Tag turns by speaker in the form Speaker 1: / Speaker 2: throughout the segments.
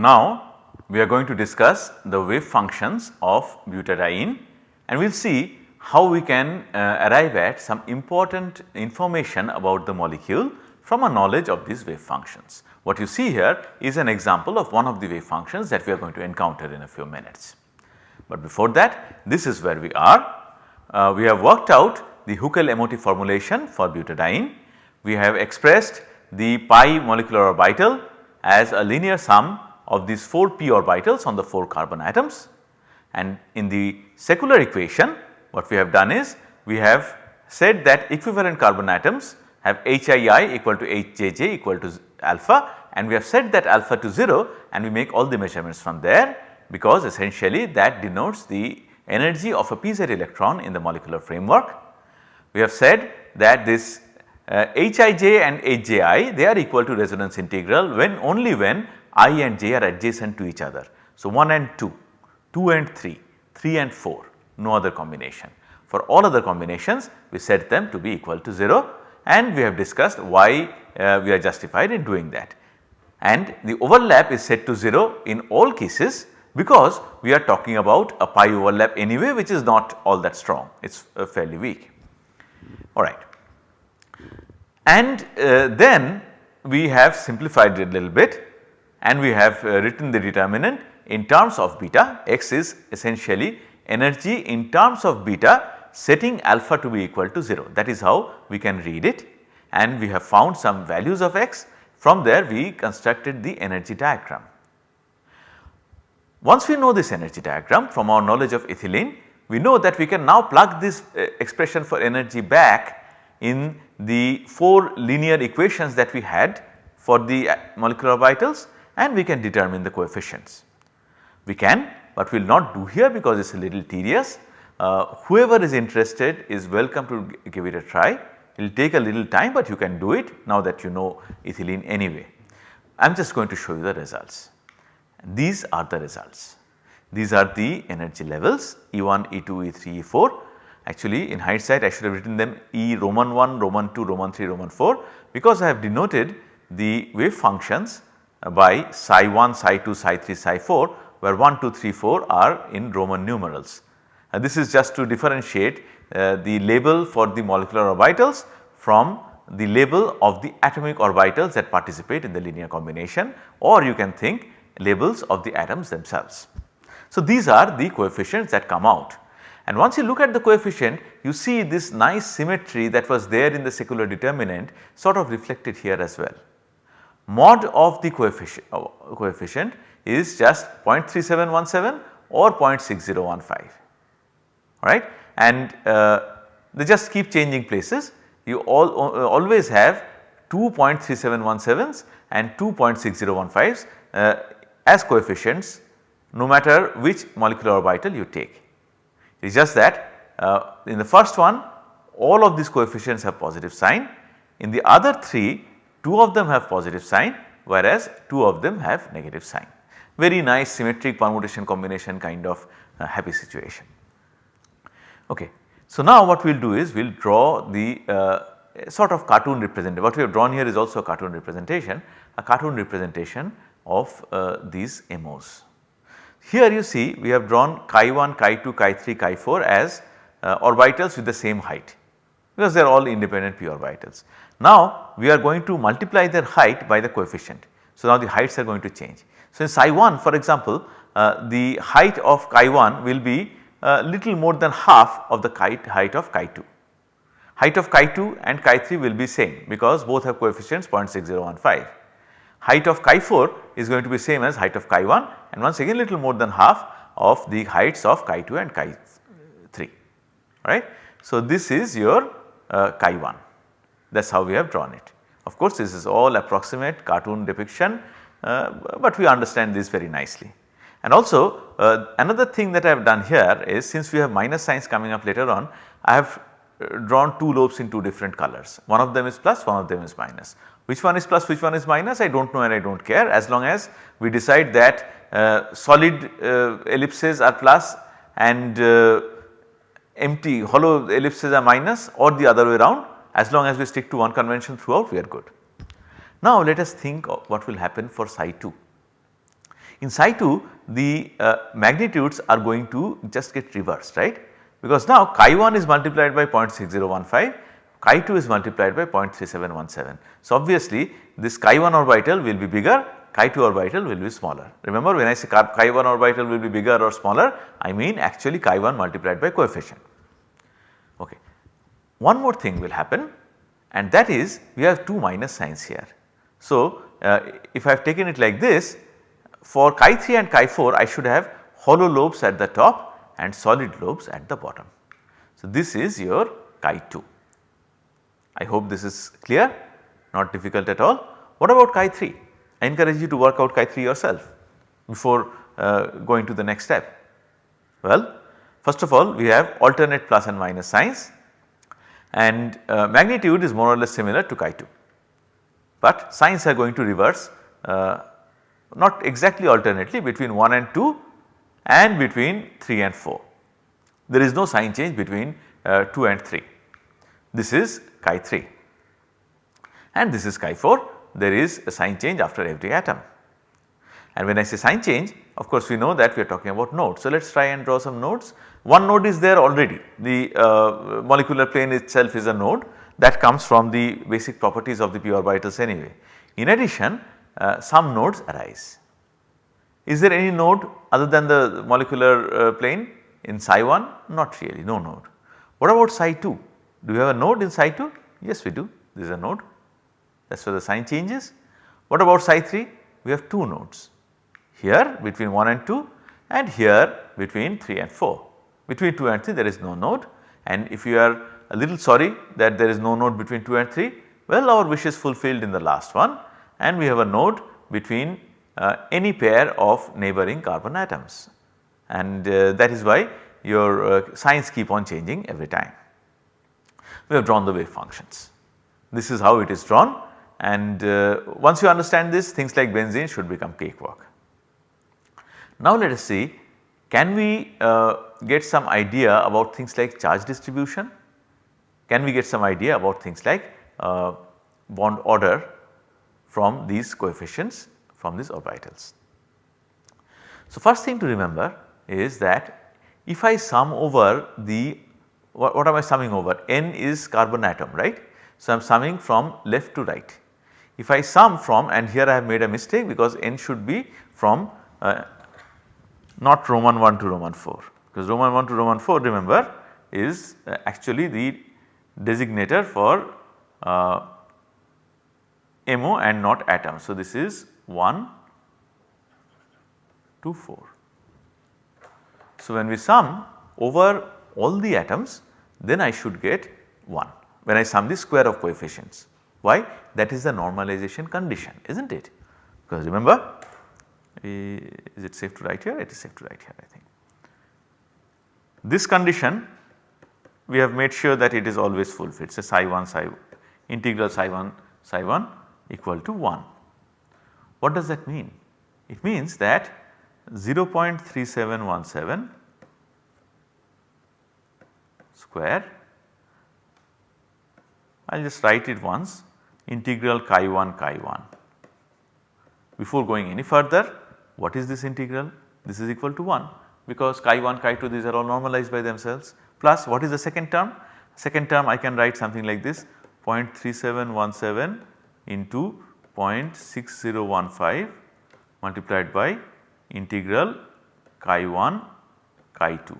Speaker 1: Now we are going to discuss the wave functions of butadiene and we will see how we can uh, arrive at some important information about the molecule from a knowledge of these wave functions. What you see here is an example of one of the wave functions that we are going to encounter in a few minutes. But before that this is where we are. Uh, we have worked out the Huckel-Emotive formulation for butadiene. We have expressed the pi molecular orbital as a linear sum of these 4 p orbitals on the 4 carbon atoms and in the secular equation what we have done is we have said that equivalent carbon atoms have HII equal to HJJ equal to alpha and we have set that alpha to 0 and we make all the measurements from there because essentially that denotes the energy of a pz electron in the molecular framework. We have said that this uh, Hij and Hji they are equal to resonance integral when only when i and j are adjacent to each other. So, 1 and 2, 2 and 3, 3 and 4 no other combination. For all other combinations we set them to be equal to 0 and we have discussed why uh, we are justified in doing that. And the overlap is set to 0 in all cases because we are talking about a pi overlap anyway which is not all that strong it is uh, fairly weak alright. And uh, then we have simplified it a little bit and we have uh, written the determinant in terms of beta. X is essentially energy in terms of beta setting alpha to be equal to 0 that is how we can read it. And we have found some values of x. From there we constructed the energy diagram. Once we know this energy diagram from our knowledge of ethylene we know that we can now plug this uh, expression for energy back in the 4 linear equations that we had for the uh, molecular orbitals and we can determine the coefficients. We can but we will not do here because it is a little tedious. Uh, whoever is interested is welcome to give it a try. It will take a little time but you can do it now that you know ethylene anyway. I am just going to show you the results. These are the results. These are the energy levels E1, E2, E3, E4. Actually in hindsight I should have written them E Roman 1, Roman 2, Roman 3, Roman 4 because I have denoted the wave functions by psi 1, psi 2, psi 3, psi 4 where 1, 2, 3, 4 are in Roman numerals. And this is just to differentiate uh, the label for the molecular orbitals from the label of the atomic orbitals that participate in the linear combination or you can think labels of the atoms themselves. So, these are the coefficients that come out and once you look at the coefficient you see this nice symmetry that was there in the secular determinant sort of reflected here as well. Mod of the coefficient, uh, coefficient is just 0.3717 or 0.6015 alright and uh, they just keep changing places. You all uh, always have 2.3717s and 2.6015s uh, as coefficients no matter which molecular orbital you take. It is just that uh, in the first one all of these coefficients have positive sign. In the other 3 2 of them have positive sign whereas 2 of them have negative sign very nice symmetric permutation combination kind of uh, happy situation. Okay. So, now what we will do is we will draw the uh, sort of cartoon representation what we have drawn here is also a cartoon representation a cartoon representation of uh, these MOs. Here you see we have drawn chi 1, chi 2, chi 3, chi 4 as uh, orbitals with the same height because they are all independent p orbitals. Now we are going to multiply their height by the coefficient. So now the heights are going to change. So in psi 1 for example uh, the height of chi 1 will be uh, little more than half of the height of chi 2. Height of chi 2 and chi 3 will be same because both have coefficients 0.6015. Height of chi 4 is going to be same as height of chi 1 and once again little more than half of the heights of chi 2 and chi 3 right. So this is your uh, chi 1 that is how we have drawn it. Of course this is all approximate cartoon depiction uh, but we understand this very nicely. And also uh, another thing that I have done here is since we have minus signs coming up later on I have uh, drawn two lobes in two different colors one of them is plus one of them is minus. Which one is plus which one is minus I do not know and I do not care as long as we decide that uh, solid uh, ellipses are plus and uh, empty hollow ellipses are minus or the other way around as long as we stick to one convention throughout we are good. Now let us think of what will happen for psi 2. In psi 2 the uh, magnitudes are going to just get reversed right because now chi 1 is multiplied by 0.6015 chi 2 is multiplied by 0.3717. So, obviously this chi 1 orbital will be bigger chi 2 orbital will be smaller. Remember when I say chi 1 orbital will be bigger or smaller I mean actually chi 1 multiplied by coefficient. Okay. One more thing will happen and that is we have 2 minus signs here. So, uh, if I have taken it like this for chi 3 and chi 4 I should have hollow lobes at the top and solid lobes at the bottom. So, this is your chi 2. I hope this is clear not difficult at all. What about chi 3? I encourage you to work out chi 3 yourself before uh, going to the next step. Well, first of all we have alternate plus and minus signs and uh, magnitude is more or less similar to chi 2, but signs are going to reverse uh, not exactly alternately between 1 and 2 and between 3 and 4. There is no sign change between uh, 2 and 3. This is chi 3 and this is chi 4 there is a sign change after every atom. And when I say sign change of course we know that we are talking about nodes. So let us try and draw some nodes. One node is there already the uh, molecular plane itself is a node that comes from the basic properties of the p orbitals anyway. In addition uh, some nodes arise. Is there any node other than the molecular uh, plane in psi 1? Not really no node. What about psi 2? Do we have a node in psi 2? Yes we do this is a node that is where the sign changes. What about psi 3? We have 2 nodes here between 1 and 2 and here between 3 and 4. Between 2 and 3 there is no node and if you are a little sorry that there is no node between 2 and 3 well our wish is fulfilled in the last one and we have a node between uh, any pair of neighboring carbon atoms and uh, that is why your uh, signs keep on changing every time. We have drawn the wave functions. This is how it is drawn and uh, once you understand this things like benzene should become cakewalk. Now let us see can we uh, get some idea about things like charge distribution? Can we get some idea about things like uh, bond order from these coefficients from these orbitals? So first thing to remember is that if I sum over the what, what am I summing over n is carbon atom right. So I am summing from left to right if I sum from and here I have made a mistake because n should be from uh, not Roman 1 to Roman 4 because Roman 1 to Roman 4 remember is uh, actually the designator for uh, MO and not atom. So, this is 1 to 4. So, when we sum over all the atoms then I should get 1 when I sum the square of coefficients. Why? That is the normalization condition is not it? Because remember is it safe to write here? It is safe to write here I think. This condition we have made sure that it is always fulfilled. So, psi 1 psi integral psi 1 psi 1 equal to 1. What does that mean? It means that 0.3717 square I will just write it once integral chi 1 chi 1. Before going any further what is this integral? This is equal to 1 because chi 1 chi 2 these are all normalized by themselves plus what is the second term? Second term I can write something like this 0.3717 into 0.6015 multiplied by integral chi 1 chi 2.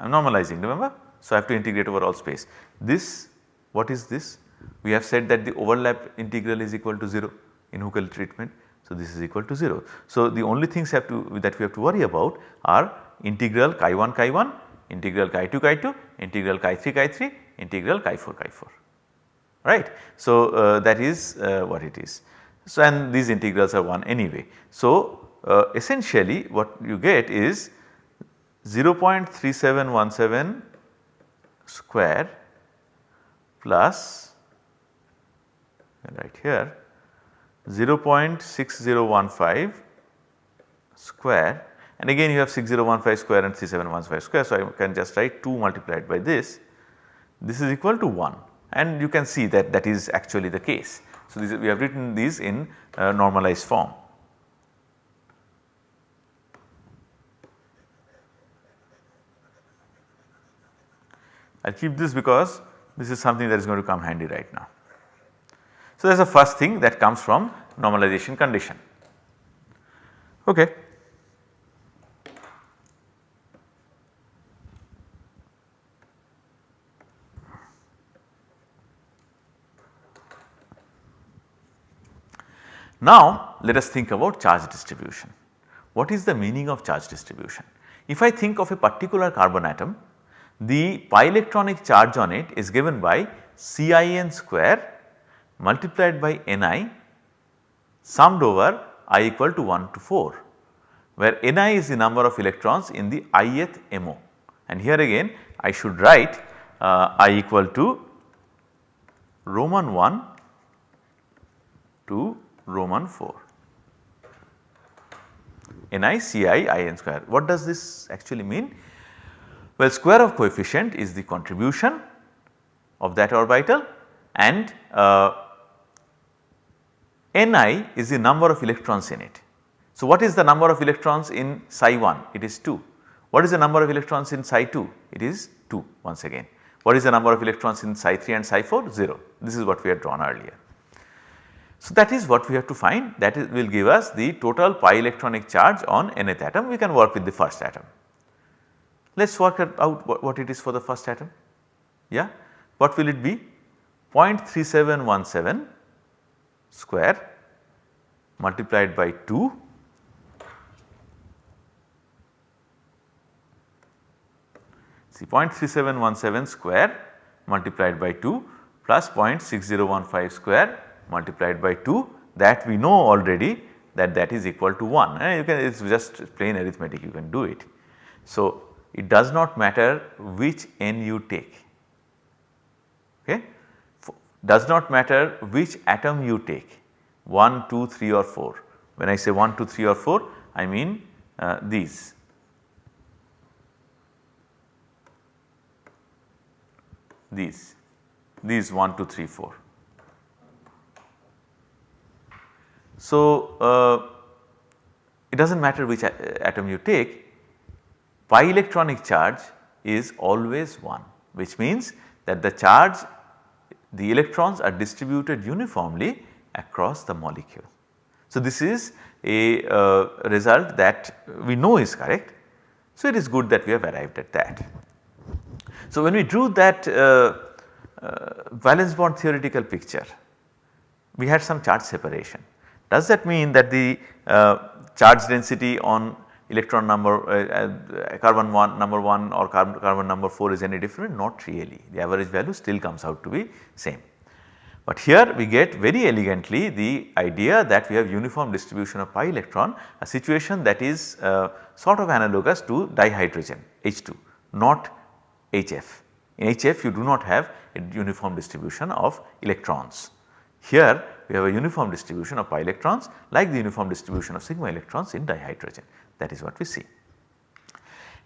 Speaker 1: I am normalizing remember. So, I have to integrate over all space. This what is this? We have said that the overlap integral is equal to 0 in Huckel treatment. So, this is equal to 0. So, the only things have to that we have to worry about are integral chi 1 chi 1, integral chi 2 chi 2, integral chi 3 chi 3, integral chi 4 chi 4 right. So, uh, that is uh, what it is. So, and these integrals are 1 anyway. So, uh, essentially what you get is 0.3717 square plus right here 0.6015 square and again you have 6015 square and 3715 square. So, I can just write 2 multiplied by this, this is equal to 1 and you can see that that is actually the case. So, this, we have written these in uh, normalized form. I will keep this because this is something that is going to come handy right now. So, that is the first thing that comes from normalization condition. Okay. Now let us think about charge distribution. What is the meaning of charge distribution? If I think of a particular carbon atom, the pi electronic charge on it is given by Cin square multiplied by Ni summed over i equal to 1 to 4 where Ni is the number of electrons in the ith MO and here again I should write uh, i equal to Roman 1 to Roman 4. Ni Ci in square. What does this actually mean? Well square of coefficient is the contribution of that orbital and uh, Ni is the number of electrons in it. So what is the number of electrons in psi 1? It is 2. What is the number of electrons in psi 2? It is 2 once again. What is the number of electrons in psi 3 and psi 4? 0. This is what we had drawn earlier. So, that is what we have to find that is, will give us the total pi electronic charge on nth atom we can work with the first atom. Let us work out what, what it is for the first atom yeah what will it be 0.3717 square multiplied by 2 see 0.3717 square multiplied by 2 plus 0.6015 square multiplied by 2 that we know already that that is equal to 1 and eh, you can it is just plain arithmetic you can do it. So, it does not matter which n you take. Okay does not matter which atom you take 1, 2, 3 or 4. When I say 1, 2, 3 or 4 I mean uh, these. These, these 1, 2, 3, 4. So, uh, it does not matter which atom you take pi electronic charge is always 1 which means that the charge the electrons are distributed uniformly across the molecule. So, this is a uh, result that we know is correct. So, it is good that we have arrived at that. So, when we drew that uh, uh, valence bond theoretical picture we had some charge separation does that mean that the uh, charge density on electron number uh, uh, carbon 1 number 1 or carbon, carbon number 4 is any different? Not really the average value still comes out to be same. But here we get very elegantly the idea that we have uniform distribution of pi electron a situation that is uh, sort of analogous to dihydrogen H2 not HF. In HF you do not have a uniform distribution of electrons. Here we have a uniform distribution of pi electrons like the uniform distribution of sigma electrons in dihydrogen that is what we see.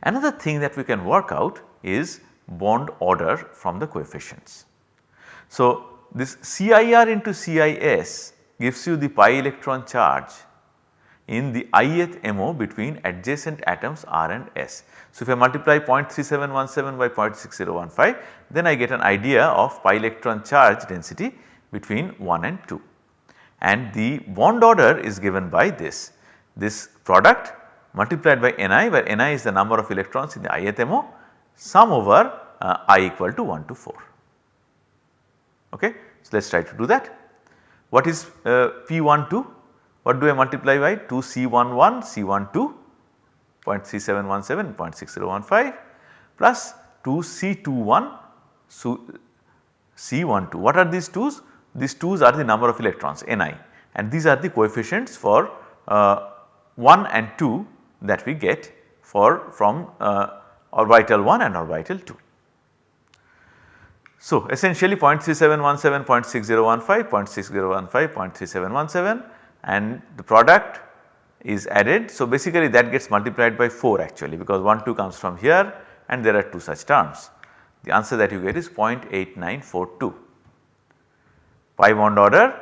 Speaker 1: Another thing that we can work out is bond order from the coefficients. So, this CIR into CIS gives you the pi electron charge in the ith MO between adjacent atoms R and S. So, if I multiply 0.3717 by 0.6015 then I get an idea of pi electron charge density between 1 and 2 and the bond order is given by this. This product multiplied by Ni where Ni is the number of electrons in the ith MO sum over uh, i equal to 1 to 4. Okay. So, let us try to do that. What is uh, P12? What do I multiply by 2 C11 C12 0.3717 0.6015 plus 2 C21 so C12. What are these 2's? These 2's are the number of electrons Ni and these are the coefficients for uh, 1 and 2 that we get for from uh, orbital 1 and orbital 2. So, essentially 0.3717, 0.6015, 0.6015, 0.3717 and the product is added. So, basically that gets multiplied by 4 actually because 1 2 comes from here and there are 2 such terms. The answer that you get is 0.8942 pi bond order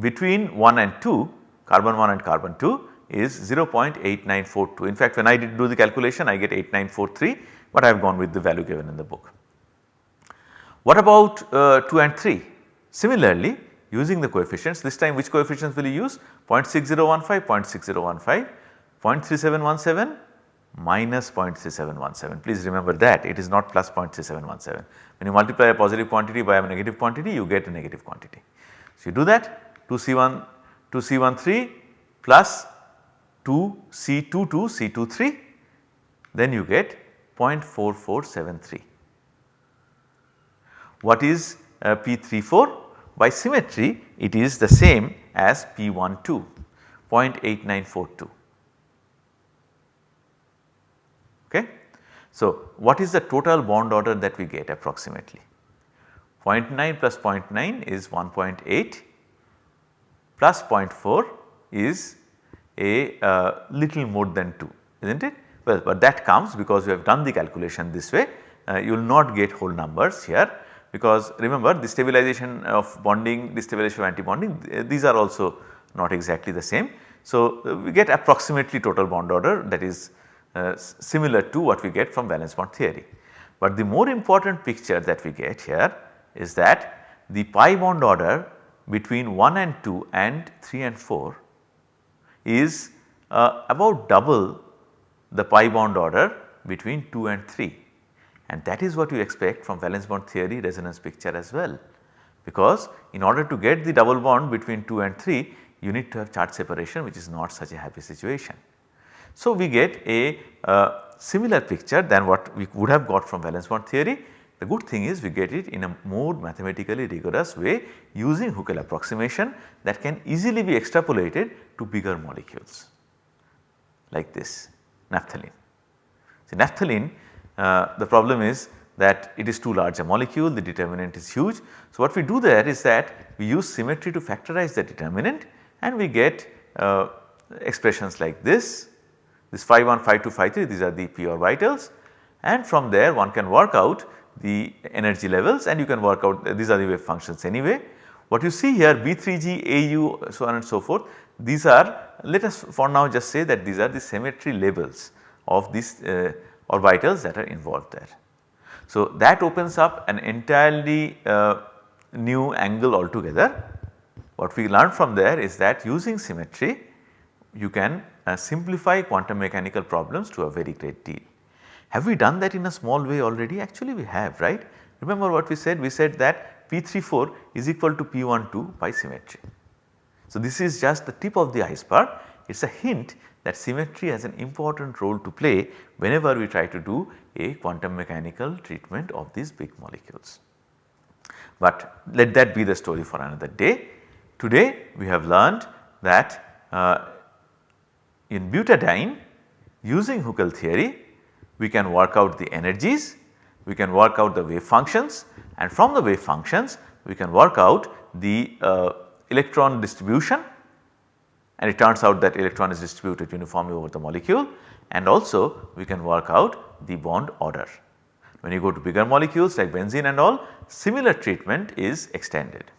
Speaker 1: between 1 and 2 carbon 1 and carbon 2 is 0.8942. In fact, when I did do the calculation I get 8943 but I have gone with the value given in the book. What about uh, 2 and 3? Similarly using the coefficients this time which coefficients will you use 0.6015, 0.6015, 0.3717 minus 0.3717 please remember that it is not plus 0.3717 when you multiply a positive quantity by a negative quantity you get a negative quantity. So you do that 2C1 2C13 plus 2C22 C23 then you get 0.4473. What is uh, P34? By symmetry it is the same as P12 0.8942. Okay. So, what is the total bond order that we get approximately? 0.9 plus 0.9 is 1.8 plus 0.4 is a uh, little more than 2 is not it? Well, but that comes because we have done the calculation this way uh, you will not get whole numbers here because remember the stabilization of bonding, destabilization of antibonding these are also not exactly the same. So, uh, we get approximately total bond order that is uh, similar to what we get from valence bond theory. But the more important picture that we get here is that the pi bond order between 1 and 2 and 3 and 4 is uh, about double the pi bond order between 2 and 3 and that is what you expect from valence bond theory resonance picture as well. Because in order to get the double bond between 2 and 3 you need to have charge separation which is not such a happy situation. So, we get a uh, similar picture than what we would have got from valence bond theory. The good thing is we get it in a more mathematically rigorous way using Huckel approximation that can easily be extrapolated to bigger molecules like this naphthalene. So, naphthalene uh, the problem is that it is too large a molecule the determinant is huge. So, what we do there is that we use symmetry to factorize the determinant and we get uh, expressions like this, this phi 1, phi 2, phi 3 these are the p orbitals and from there one can work out the energy levels and you can work out these are the wave functions anyway. What you see here B3G, AU so on and so forth these are let us for now just say that these are the symmetry levels of these uh, orbitals that are involved there. So, that opens up an entirely uh, new angle altogether. What we learned from there is that using symmetry you can uh, simplify quantum mechanical problems to a very great deal. Have we done that in a small way already? Actually we have right. Remember what we said? We said that P34 is equal to P12 by symmetry. So, this is just the tip of the iceberg. It is a hint that symmetry has an important role to play whenever we try to do a quantum mechanical treatment of these big molecules. But let that be the story for another day. Today we have learned that uh, in butadiene using Huckel theory we can work out the energies, we can work out the wave functions and from the wave functions we can work out the uh, electron distribution and it turns out that electron is distributed uniformly over the molecule and also we can work out the bond order. When you go to bigger molecules like benzene and all similar treatment is extended.